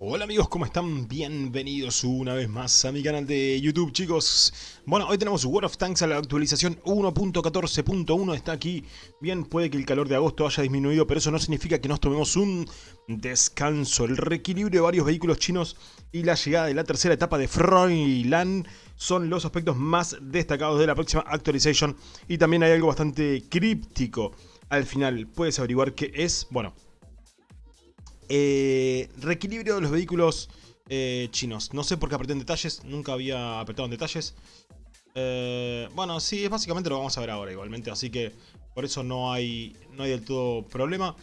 Hola amigos, ¿cómo están? Bienvenidos una vez más a mi canal de YouTube, chicos. Bueno, hoy tenemos World of Tanks a la actualización 1.14.1, está aquí. Bien, puede que el calor de agosto haya disminuido, pero eso no significa que nos tomemos un descanso. El reequilibrio de varios vehículos chinos y la llegada de la tercera etapa de Froilan son los aspectos más destacados de la próxima actualización. Y también hay algo bastante críptico al final. Puedes averiguar qué es, bueno... Eh, reequilibrio de los vehículos eh, chinos. No sé por qué apreté en detalles, nunca había apretado en detalles. Eh, bueno, sí, es básicamente lo vamos a ver ahora igualmente, así que por eso no hay, no hay del todo problema.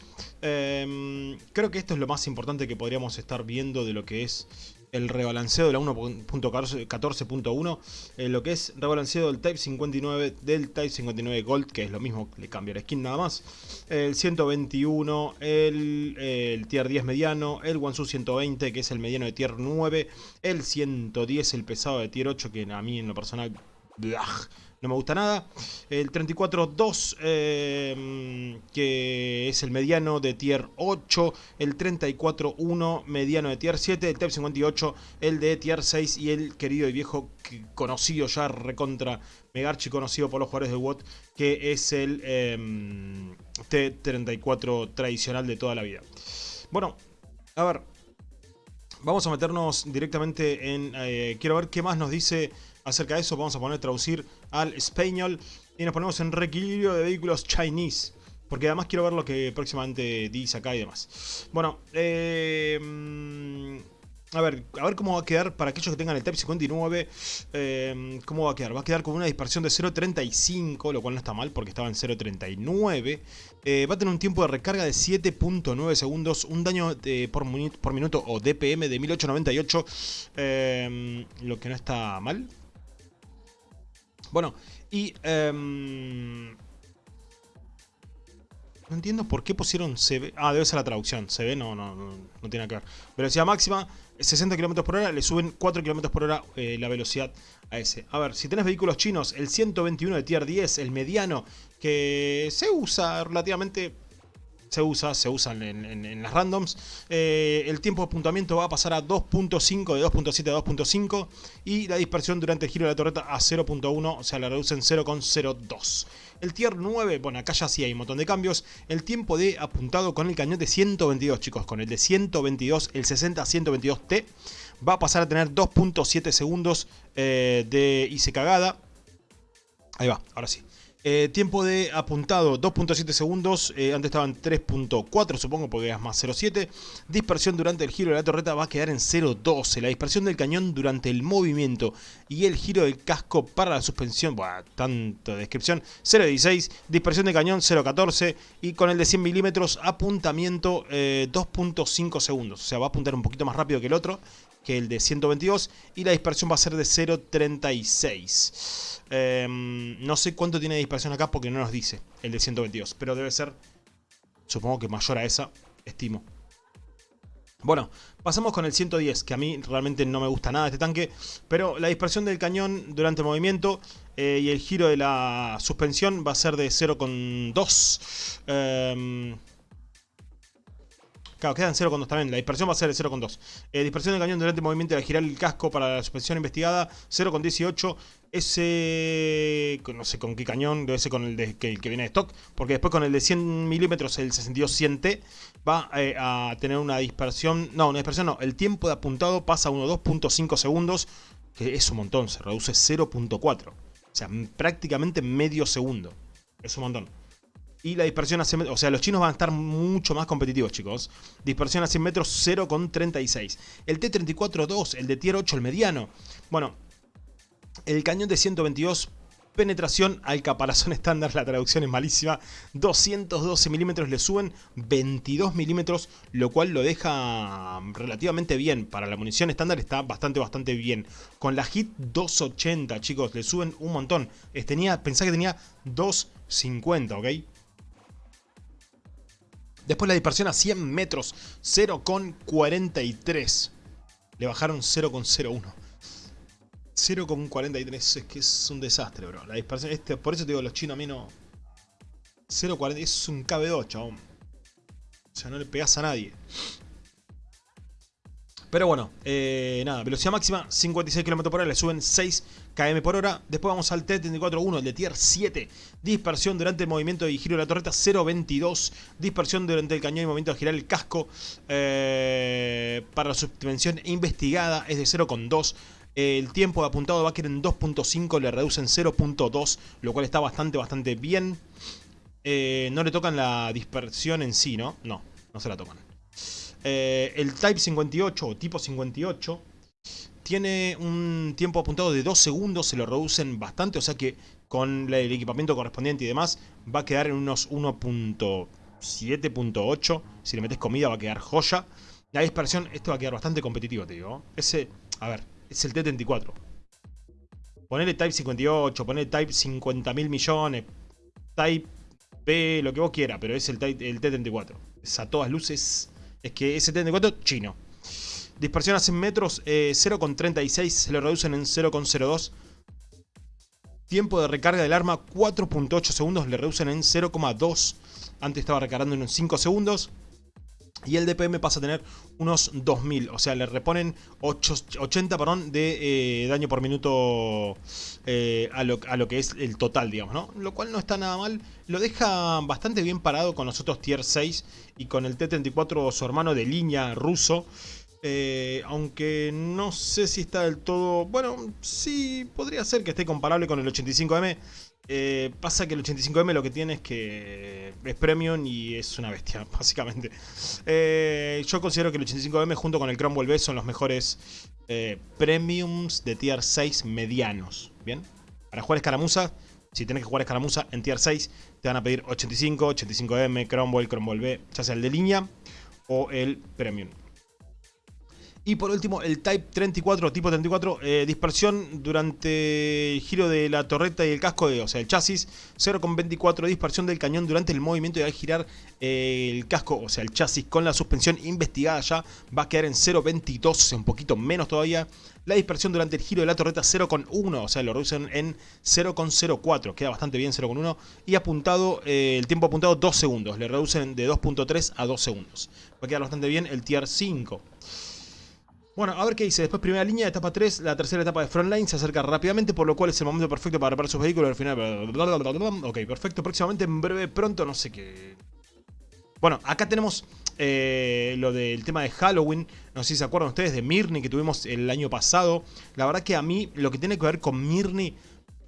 Em, creo que esto es lo más importante que podríamos estar viendo de lo que es el rebalanceo de la 1.14.1, eh, lo que es rebalanceo del Type 59, del Type 59 Gold, que es lo mismo, le cambia la skin nada más, el 121, el, el Tier 10 mediano, el Wansu 120, que es el mediano de Tier 9, el 110, el pesado de Tier 8, que a mí en lo personal no me gusta nada. El 34-2, eh, que es el mediano de tier 8. El 34-1, mediano de tier 7. El Type 58, el de tier 6. Y el querido y viejo conocido ya recontra Megarchi, conocido por los jugadores de WOT, que es el em, T34 tradicional de toda la vida. Bueno, a ver. Vamos a meternos directamente en... Eh, quiero ver qué más nos dice acerca de eso. Vamos a poner traducir al español y nos ponemos en reequilibrio de vehículos Chinese. Porque además quiero ver lo que próximamente dice acá y demás. Bueno, eh, a ver, a ver cómo va a quedar para aquellos que tengan el Type 59. Eh, ¿Cómo va a quedar? Va a quedar con una dispersión de 0.35, lo cual no está mal porque estaba en 0.39. Eh, va a tener un tiempo de recarga de 7.9 segundos, un daño por, por, minuto o DPM de 1898, lo que no está mal. Bueno, y... Em, no entiendo por qué pusieron CB. Ah, debe ser la traducción. CB no, no, no, no tiene que ver. Velocidad máxima, 60 km por hora. Le suben 4 km por hora eh, la velocidad a ese. A ver, si tenés vehículos chinos, el 121 de Tier 10, el mediano, que se usa relativamente se usa, se usan en, las randoms. Eh, el tiempo de apuntamiento va a pasar a 2.5, de 2.7 a 2.5. Y la dispersión durante el giro de la torreta a 0.1, o sea, la reducen 0.02. El tier 9, bueno, acá ya sí hay un montón de cambios. El tiempo de apuntado con el cañón de 122, chicos, con el de 122, el 60-122T, va a pasar a tener 2.7 segundos eh, de hice cagada. Ahí va, ahora sí. Eh, tiempo de apuntado 2.7 segundos, eh, antes estaban 3.4 supongo porque es más 0.7. Dispersión durante el giro de la torreta va a quedar en 0.12. La dispersión del cañón durante el movimiento y el giro del casco para la suspensión, bueno, tanta descripción, 0.16. Dispersión del cañón 0.14 y con el de 100 milímetros apuntamiento 2.5 eh, segundos. O sea, va a apuntar un poquito más rápido que el otro que el de 122 y la dispersión va a ser de 0.36. Em, no sé cuánto tiene de dispersión acá porque no nos dice el de 122, pero debe ser, supongo que mayor a esa, estimo. Bueno, pasamos con el 110, que a mí realmente no me gusta nada este tanque, pero la dispersión del cañón durante el movimiento eh, y el giro de la suspensión va a ser de 0,2. Eh, Claro, quedan 0,2 también. La dispersión va a ser de 0,2. Eh, dispersión del cañón durante el movimiento de girar el casco para la suspensión investigada, 0,18. Ese, no sé con qué cañón, debe ser con el, que, viene de stock. Porque después con el de 100 milímetros, el 62-100T, va eh, a tener una dispersión. No, una dispersión no. El tiempo de apuntado pasa a 2.5 segundos. Que es un montón, se reduce 0.4. O sea, prácticamente medio segundo. Es un montón. Y la dispersión a 100 metros, o sea, los chinos van a estar mucho más competitivos, chicos. Dispersión a 100 metros 0,36. El T-34-2, el de tier 8, el mediano. Bueno, el cañón de 122 penetración al caparazón estándar, la traducción es malísima, 212 milímetros le suben 22 milímetros, lo cual lo deja relativamente bien, para la munición estándar está bastante bastante bien, con la HIT 280 chicos, le suben un montón, tenía, pensá que tenía 250, ¿ok? Después la dispersión a 100 metros, 0,43. Le bajaron 0,01. 0,43 es que es un desastre, bro. La dispersión, este, por eso te digo, los chinos a mí no... 0,40 es un KB2, chabón. O sea, no le pegas a nadie. Pero bueno, eh, nada, velocidad máxima 56 km por hora, le suben 6 km por hora. Después vamos al T-34-1, el de Tier 7. Dispersión durante el movimiento de giro de la torreta 0.22. Dispersión durante el cañón y movimiento de girar el casco. Eh, para la subdimensión investigada es de 0.2. El tiempo de apuntado va a quedar en 2.5, le reducen 0.2, lo cual está bastante, bastante bien. Eh, no le tocan la dispersión en sí, ¿no? No, no se la tocan. Eh, el Type 58 o tipo 58 tiene un tiempo apuntado de 2 segundos, se lo reducen bastante, o sea que con el equipamiento correspondiente y demás va a quedar en unos 1.7.8. Si le metes comida va a quedar joya. La dispersión, esto va a quedar bastante competitivo, te digo. Ese, a ver, es el T-34. Ponele Type 58, ponele Type 50 mil millones, Type P, lo que vos quieras, pero es el, el T-34. Es a todas luces es que ese 74 chino. Dispersión a 100 metros, 0,36, eh, se lo reducen en 0,02. Tiempo de recarga del arma, 4.8 segundos, le reducen en 0,2. Antes estaba recargando en 5 segundos. Y el DPM pasa a tener unos 2000, o sea, le reponen 80 perdón, de eh, daño por minuto eh, a, lo, a, lo, que es el total, digamos, ¿no? Lo cual no está nada mal, lo deja bastante bien parado con los otros tier 6 y con el T-34, su hermano de línea ruso. Eh, aunque no sé si está del todo... Bueno, sí, podría ser que esté comparable con el 85M. Eh, pasa que el 85M lo que tiene es que es premium y es una bestia, básicamente. Eh, yo considero que el 85M junto con el Cromwell B son los mejores eh, premiums de tier 6 medianos. ¿Bien? Para jugar escaramuza, si tenés que jugar escaramuza en tier 6, te van a pedir 85, 85M, Cromwell, Cromwell B, ya sea el de línea o el premium. Y por último, el Type 34, tipo 34, eh, dispersión durante el giro de la torreta y el casco, de, o sea, el chasis. 0,24 dispersión del cañón durante el movimiento y al girar eh, el casco, o sea, el chasis con la suspensión investigada ya, va a quedar en 0,22, o sea, un poquito menos todavía. La dispersión durante el giro de la torreta 0,1, o sea, lo reducen en 0,04, queda bastante bien 0,1. Y apuntado, eh, el tiempo apuntado 2 segundos, le reducen de 2.3 a 2 segundos. Va a quedar bastante bien el Tier 5. Bueno, a ver qué dice. Después primera línea, etapa 3, la tercera etapa de Frontline se acerca rápidamente, por lo cual es el momento perfecto para reparar sus vehículos. Al final... Ok, perfecto. Próximamente, en breve, pronto, no sé qué... Bueno, acá tenemos eh, lo del tema de Halloween. No sé si se acuerdan ustedes de Mirni que tuvimos el año pasado. La verdad que a mí lo que tiene que ver con Mirni...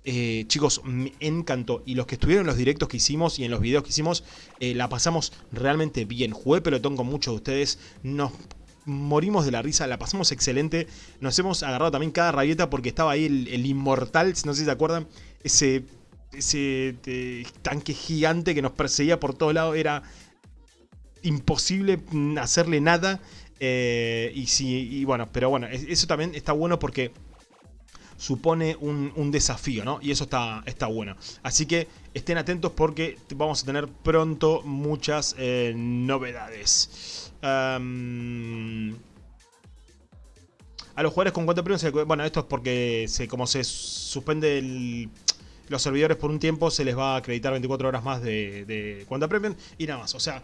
Eh, chicos, me encantó. Y los que estuvieron en los directos que hicimos y en los videos que hicimos, eh, la pasamos realmente bien. Jugué pelotón con muchos de ustedes. Nos morimos de la risa, la pasamos excelente. Nos hemos agarrado también cada rabieta porque estaba ahí el, inmortal, no sé si se acuerdan, ese, ese eh, tanque gigante que nos perseguía por todos lados. Era imposible hacerle nada. Eh, y, sí, bueno, pero bueno, eso también está bueno porque supone un, desafío, ¿no? Y eso está, está bueno. Así que estén atentos porque vamos a tener pronto muchas eh, novedades a los jugadores con cuenta premium, bueno, esto es porque como se suspende los servidores por un tiempo, se les va a acreditar 24 horas más de, cuenta premium y nada más. O sea,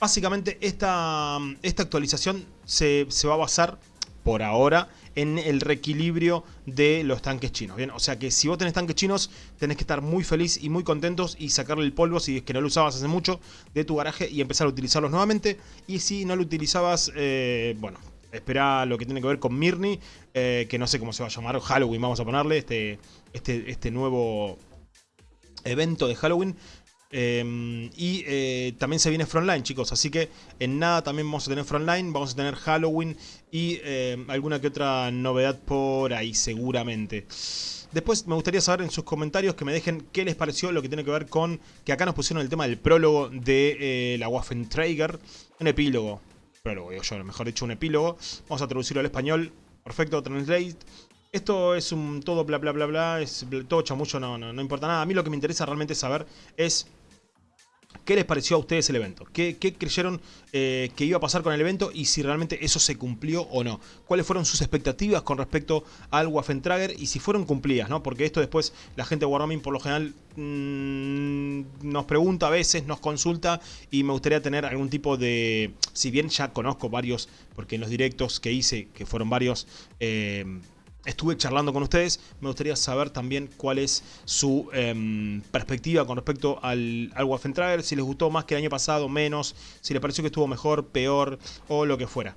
básicamente esta, esta actualización se, se va a basar por ahora en el reequilibrio de los tanques chinos. Bien, o sea que si vos tenés tanques chinos, tenés que estar muy feliz y muy contentos y sacarle el polvo si es que no lo usabas hace mucho de tu garaje y empezar a utilizarlos nuevamente. Y si no lo utilizabas, eh, bueno, espera lo que tiene que ver con Mirni, eh, que no sé cómo se va a llamar, Halloween vamos a ponerle, este, este, este nuevo evento de Halloween. Em, y eh, también se viene Frontline, chicos. Así que en nada también vamos a tener Frontline. Vamos a tener Halloween y em, alguna que otra novedad por ahí, seguramente. Después me gustaría saber en sus comentarios que me dejen qué les pareció lo que tiene que ver con que acá nos pusieron el tema del prólogo de eh, la Waffentrager. Un epílogo. Prólogo, yo, mejor dicho, un epílogo. Vamos a traducirlo al español. Perfecto, translate. Esto es un todo bla bla bla bla, es todo chamucho, no, no, no importa nada. A mí lo que me interesa realmente saber es ¿Qué les pareció a ustedes el evento? ¿Qué, creyeron eh, que iba a pasar con el evento y si realmente eso se cumplió o no? ¿Cuáles fueron sus expectativas con respecto al Waffentrager y si fueron cumplidas? ¿no? Porque esto después la gente de Wargaming por lo general mmm, nos pregunta a veces, nos consulta y me gustaría tener algún tipo de... Si bien ya conozco varios, porque en los directos que hice, que fueron varios... Eh, estuve charlando con ustedes, me gustaría saber también cuál es su em, perspectiva con respecto al, al Waffentrager, si les gustó más que el año pasado, menos, si les pareció que estuvo mejor, peor o lo que fuera.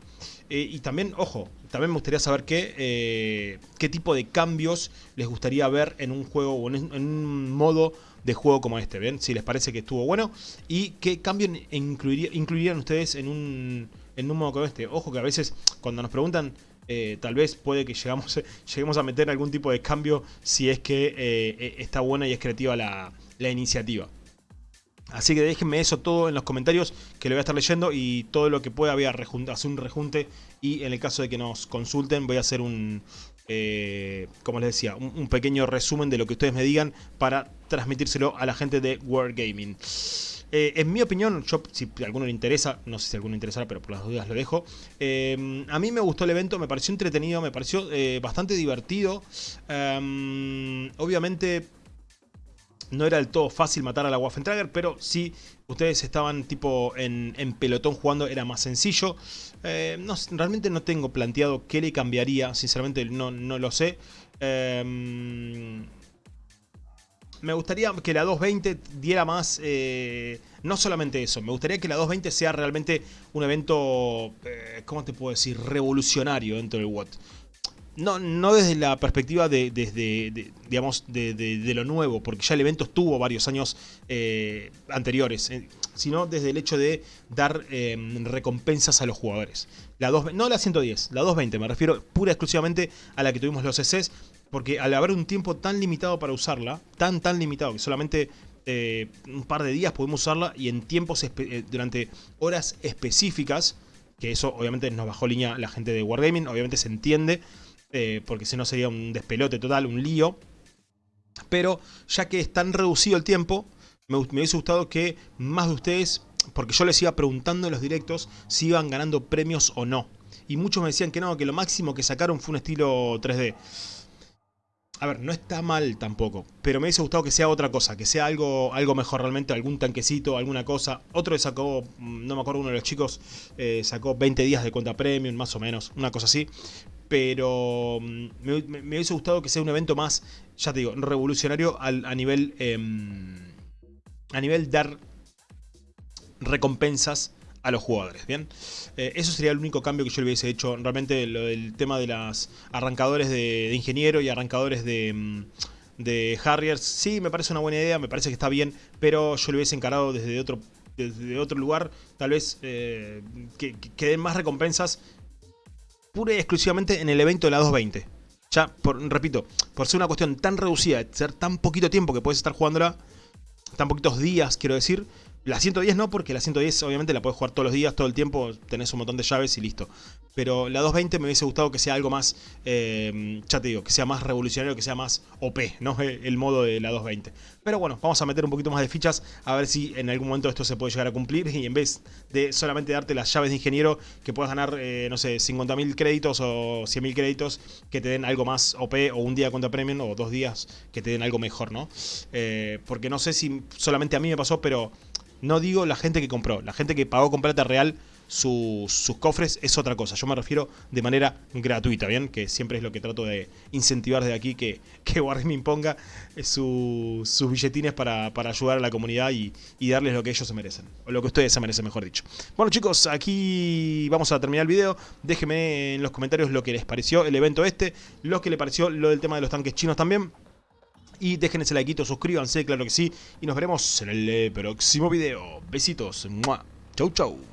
Eh, y también, ojo, también me gustaría saber qué, eh, qué tipo de cambios les gustaría ver en un juego o en, un modo de juego como este, ¿ven? Si les parece que estuvo bueno y qué cambio incluirían ustedes en un, en un modo como este. Ojo que a veces cuando nos preguntan eh, tal vez puede que llegamos, lleguemos a meter algún tipo de cambio si es que eh, eh, está buena y es creativa la, iniciativa. Así que déjenme eso todo en los comentarios que lo voy a estar leyendo y todo lo que pueda voy a hacer un rejunte y en el caso de que nos consulten voy a hacer un, como les decía, un, pequeño resumen de lo que ustedes me digan para transmitírselo a la gente de World Gaming. Eh, en mi opinión, si a alguno le interesa, no sé si a alguno le interesará, pero por las dudas lo dejo. Eh, a mí me gustó el evento, me pareció entretenido, me pareció eh, bastante divertido. Obviamente no era del todo fácil matar a la Waffentrager, pero si ustedes estaban tipo en, pelotón jugando era más sencillo. realmente no tengo planteado qué le cambiaría, sinceramente no, no lo sé. Em, me gustaría que la 220 diera más... Eh, no solamente eso, me gustaría que la 220 sea realmente un evento, eh, ¿cómo te puedo decir? Revolucionario dentro del WOT. No, no desde la perspectiva de, digamos, de, lo nuevo, porque ya el evento estuvo varios años eh, anteriores, sino desde el hecho de dar recompensas a los jugadores. La 2, no la 110, la 220, me refiero pura y exclusivamente a la que tuvimos los CCs, porque al haber un tiempo tan limitado para usarla, tan tan limitado que solamente eh, un par de días podemos usarla y en tiempos eh, durante horas específicas, que eso obviamente nos bajó línea la gente de Wargaming, obviamente se entiende, eh, porque si no sería un despelote total, un lío. Pero ya que es tan reducido el tiempo, me, me hubiese gustado que más de ustedes, porque yo les iba preguntando en los directos si iban ganando premios o no. Y muchos me decían que no, que lo máximo que sacaron fue un estilo 3D. A ver, no está mal tampoco, pero me hubiese gustado que sea otra cosa, que sea algo, algo mejor realmente, algún tanquecito, alguna cosa. Otro sacó, mm, no me acuerdo, uno de los chicos eh, sacó 20 días de cuenta premium, más o menos, una cosa así. Pero mm, me, hubiese gustado que sea un evento más, ya te digo, revolucionario a nivel... Em, a nivel dar recompensas a los jugadores, ¿bien? Eh, eso sería el único cambio que yo le hubiese hecho. Realmente lo del tema de las arrancadores de, ingeniero y arrancadores de, mm, de Harriers, sí, me parece una buena idea, me parece que está bien, pero yo lo hubiese encarado desde otro, desde otro lugar, tal vez eh, que, den más recompensas pura y exclusivamente en el evento de la 220. Ya, por, repito, por ser una cuestión tan reducida, ser tan poquito tiempo que puedes estar jugándola, tan poquitos días, quiero decir, la 110 no, porque la 110 obviamente la puedes jugar todos los días, todo el tiempo, tenés un montón de llaves y listo. Pero la 220 me hubiese gustado que sea algo más, eh, ya te digo, que sea más revolucionario, que sea más OP, ¿no? El modo de la 220. Pero bueno, vamos a meter un poquito más de fichas, a ver si en algún momento esto se puede llegar a cumplir. Y en vez de solamente darte las llaves de ingeniero, que puedas ganar, eh, no sé, 50.000 créditos o 100.000 créditos, que te den algo más OP, o un día contra premium, o dos días que te den algo mejor, ¿no? Eh, porque no sé si solamente a mí me pasó, pero no digo la gente que compró, la gente que pagó con plata real sus, cofres es otra cosa. Yo me refiero de manera gratuita, ¿bien? Que siempre es lo que trato de incentivar de aquí, que, que Wargaming ponga sus billetines para, ayudar a la comunidad y, darles lo que ellos se merecen. O lo que ustedes se merecen, mejor dicho. Bueno chicos, aquí vamos a terminar el video. Déjenme en los comentarios lo que les pareció el evento este, lo que les pareció lo del tema de los tanques chinos también. Y dejen ese like, suscríbanse, claro que sí. Y nos veremos en el próximo video. Besitos. Chau, chau.